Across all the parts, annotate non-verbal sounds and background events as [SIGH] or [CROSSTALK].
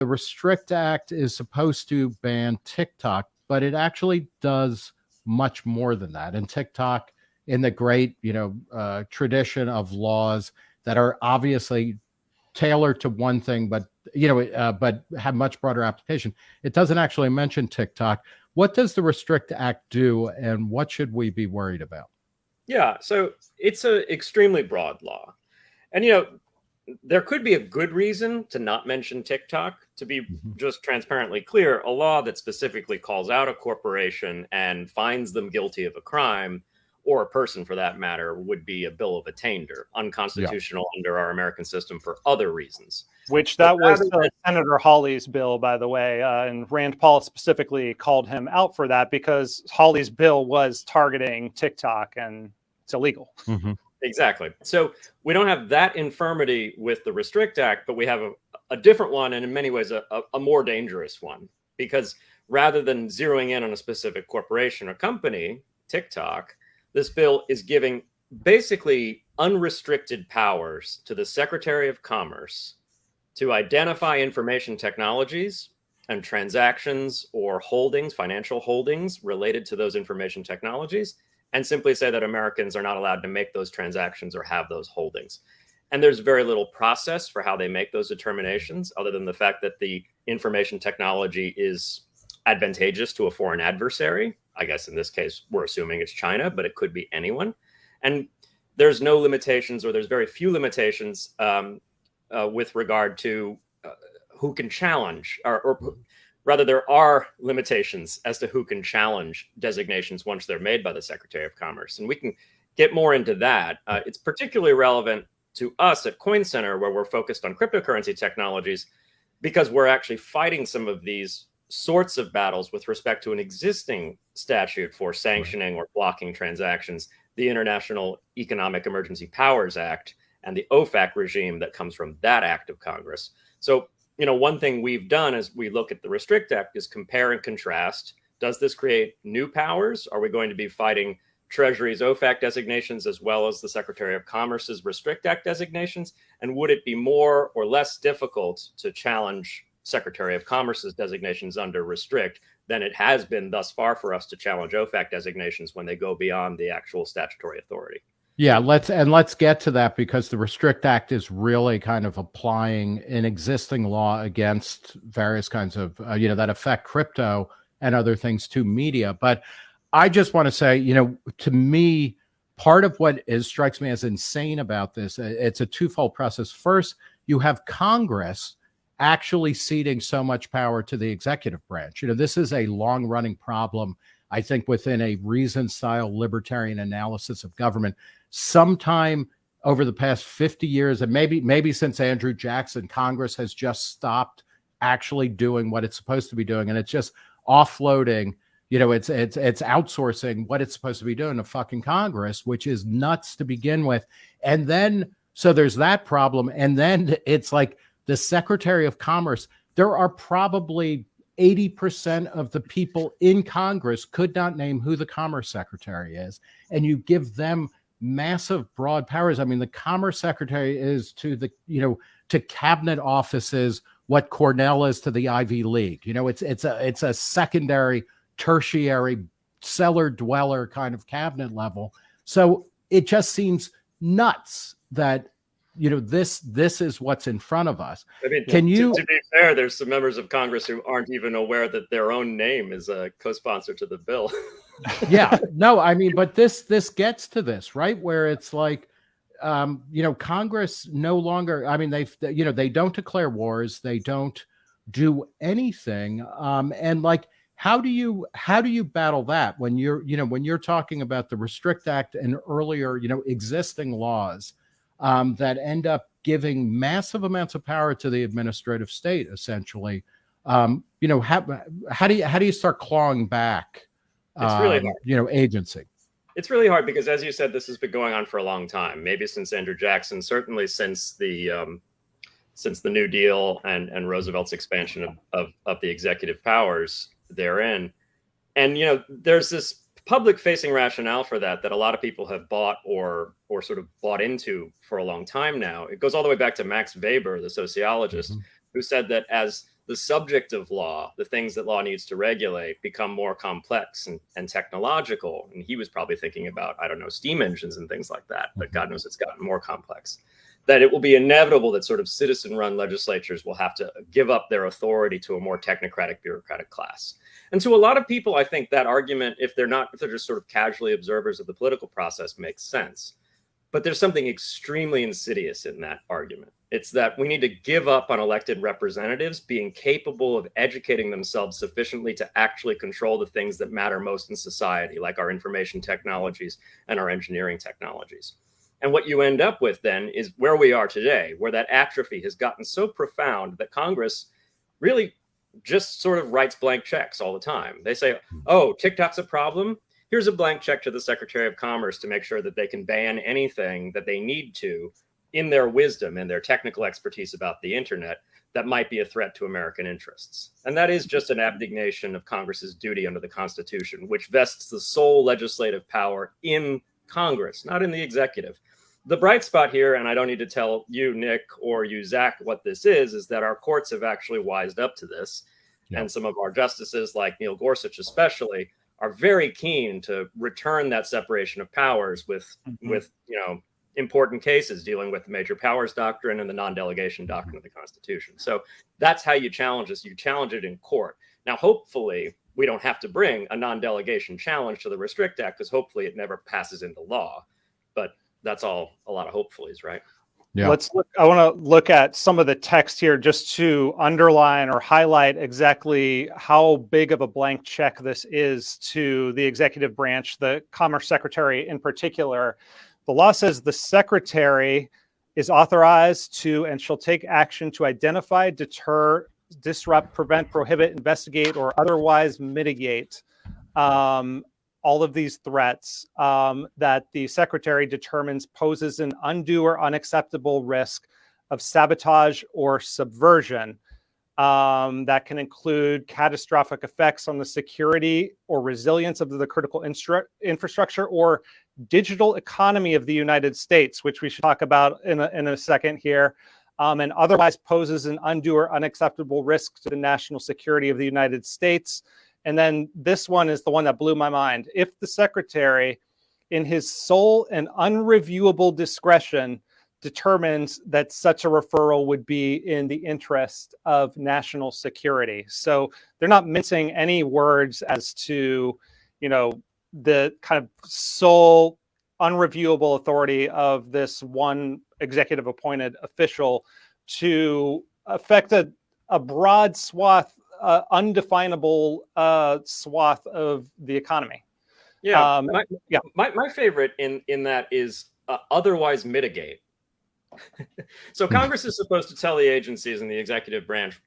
the Restrict Act is supposed to ban TikTok, but it actually does much more than that. And TikTok, in the great, you know, uh, tradition of laws that are obviously tailored to one thing, but you know, uh, but have much broader application. It doesn't actually mention TikTok. What does the Restrict Act do, and what should we be worried about? Yeah, so it's an extremely broad law, and you know, there could be a good reason to not mention TikTok. To be mm-hmm. just transparently clear, a law that specifically calls out a corporation and finds them guilty of a crime or a person for that matter, would be a bill of attainder, unconstitutional yeah. under our American system for other reasons. Which that was uh, Senator Hawley's bill, by the way, uh, and Rand Paul specifically called him out for that because Hawley's bill was targeting TikTok, and it's illegal. Mm-hmm. Exactly. So we don't have that infirmity with the Restrict Act, but we have a, a different one, and in many ways, a, a, a more dangerous one, because rather than zeroing in on a specific corporation or company, TikTok, this bill is giving basically unrestricted powers to the Secretary of Commerce to identify information technologies and transactions or holdings, financial holdings related to those information technologies, and simply say that Americans are not allowed to make those transactions or have those holdings. And there's very little process for how they make those determinations, other than the fact that the information technology is advantageous to a foreign adversary. I guess in this case, we're assuming it's China, but it could be anyone. And there's no limitations, or there's very few limitations um, uh, with regard to uh, who can challenge, or, or, rather, there are limitations as to who can challenge designations once they're made by the Secretary of Commerce. And we can get more into that. Uh, it's particularly relevant to us at Coin Center, where we're focused on cryptocurrency technologies, because we're actually fighting some of these sorts of battles with respect to an existing statute for sanctioning or blocking transactions, the International Economic Emergency Powers Act and the OFAC regime that comes from that act of Congress. So, you know, one thing we've done as we look at the Restrict Act is compare and contrast. Does this create new powers? Are we going to be fighting Treasury's OFAC designations as well as the Secretary of Commerce's Restrict Act designations? And would it be more or less difficult to challenge Secretary of Commerce's designations under restrict than it has been thus far for us to challenge OFAC designations when they go beyond the actual statutory authority. Yeah, let's and let's get to that because the Restrict Act is really kind of applying an existing law against various kinds of uh, you know that affect crypto and other things to media. But I just want to say, you know, to me, part of what is strikes me as insane about this, uh, it's a twofold process. First, you have Congress actually ceding so much power to the executive branch. You know, this is a long running problem, I think, within a reason style libertarian analysis of government. Sometime over the past 50 years, and maybe maybe since Andrew Jackson, Congress has just stopped actually doing what it's supposed to be doing, and it's just offloading. You know, it's it's it's outsourcing what it's supposed to be doing to fucking Congress, which is nuts to begin with. And then so there's that problem, and then it's like the Secretary of Commerce, there are probably 80% of the people in Congress could not name who the Commerce Secretary is. And you give them massive broad powers. I mean, the Commerce Secretary is to the, you know, to cabinet offices what Cornell is to the Ivy League. You know, it's it's a it's a secondary, tertiary, cellar dweller kind of cabinet level. So it just seems nuts that you know this this is what's in front of us. I mean can you to, to, be fair there's some members of congress who aren't even aware that their own name is a co-sponsor to the bill. [LAUGHS] Yeah no i mean but this this gets to this right? Where it's like um you know congress no longer i mean they've you know they don't declare wars they don't do anything um and like how do you how do you battle that when you're you know when you're talking about the restrict act and earlier you know existing laws um, that end up giving massive amounts of power to the administrative state, essentially. Um, you know, how, how do you how do you start clawing back? It's really um, hard. You know, agency. It's really hard because, as you said, this has been going on for a long time. Maybe since Andrew Jackson, certainly since the um, since the New Deal and and Roosevelt's expansion of, of, of the executive powers therein. And you know, there's this public facing rationale for that that a lot of people have bought or or sort of bought into for a long time now. It goes all the way back to Max Weber, the sociologist, mm-hmm. who said that as the subject of law, the things that law needs to regulate, become more complex and, and technological. And he was probably thinking about, I don't know, steam engines and things like that, but God knows it's gotten more complex. That it will be inevitable that sort of citizen run legislatures will have to give up their authority to a more technocratic bureaucratic class. And to a lot of people, I think that argument, if they're not, if they're just sort of casually observers of the political process, makes sense. But there's something extremely insidious in that argument. It's that we need to give up on elected representatives being capable of educating themselves sufficiently to actually control the things that matter most in society, like our information technologies and our engineering technologies. And what you end up with then is where we are today, where that atrophy has gotten so profound that Congress really just sort of writes blank checks all the time. They say, hmm. oh, TikTok's a problem here's a blank check to the Secretary of Commerce to make sure that they can ban anything that they need to in their wisdom and their technical expertise about the internet that might be a threat to American interests. And that is just an abdication of Congress's duty under the Constitution, which vests the sole legislative power in Congress, not in the executive. The bright spot here, and I don't need to tell you, Nick, or you, Zach, what this is, is that our courts have actually wised up to this. Yeah. And some of our justices, like Neil Gorsuch especially, are very keen to return that separation of powers with mm-hmm. with you know important cases dealing with the major powers doctrine and the non-delegation doctrine of the Constitution. So that's how you challenge this. You challenge it in court. Now, hopefully, we don't have to bring a non-delegation challenge to the Restrict Act because hopefully it never passes into law. But that's all a lot of hopefullys, right? Yeah. Let's look. I want to look at some of the text here just to underline or highlight exactly how big of a blank check this is to the executive branch, the Commerce Secretary in particular. The law says the Secretary is authorized to and shall take action to identify, deter, disrupt, prevent, prohibit, investigate, or otherwise mitigate um, all of these threats um, that the secretary determines poses an undue or unacceptable risk of sabotage or subversion. Um, that can include catastrophic effects on the security or resilience of the critical infrastructure or digital economy of the United States, which we should talk about in a, in a second here, um, and otherwise poses an undue or unacceptable risk to the national security of the United States and then this one is the one that blew my mind. If the secretary, in his sole and unreviewable discretion, determines that such a referral would be in the interest of national security. So they're not mincing any words as to, you know, the kind of sole unreviewable authority of this one executive appointed official to affect a, a broad swath uh, undefinable uh, swath of the economy. Yeah, um, my, yeah. My, my favorite in in that is uh, otherwise mitigate. [LAUGHS] so. Congress is supposed to tell the agencies and the executive branch,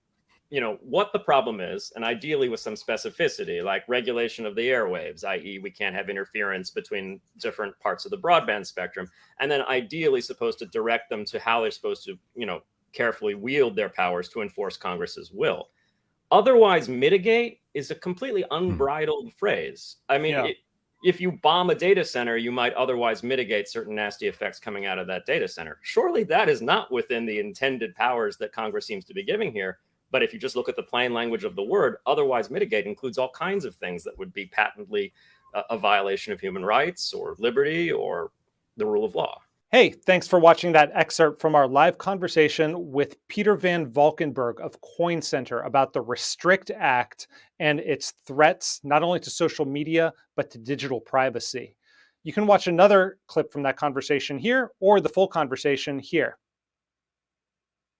you know, what the problem is, and ideally with some specificity, like regulation of the airwaves, i.e., we can't have interference between different parts of the broadband spectrum, and then ideally supposed to direct them to how they're supposed to, you know, carefully wield their powers to enforce Congress's will otherwise mitigate is a completely hmm. unbridled hmm. phrase. I mean, yeah. it, if you bomb a data center, you might otherwise mitigate certain nasty effects coming out of that data center. Surely that is not within the intended powers that Congress seems to be giving here. But if you just look at the plain language of the word, otherwise mitigate includes all kinds of things that would be patently a, a violation of human rights or liberty or the rule of law. Hey, thanks for watching that excerpt from our live conversation with Peter Van Valkenburgh of Coin Center about the Restrict Act and its threats not only to social media, but to digital privacy. You can watch another clip from that conversation here or the full conversation here.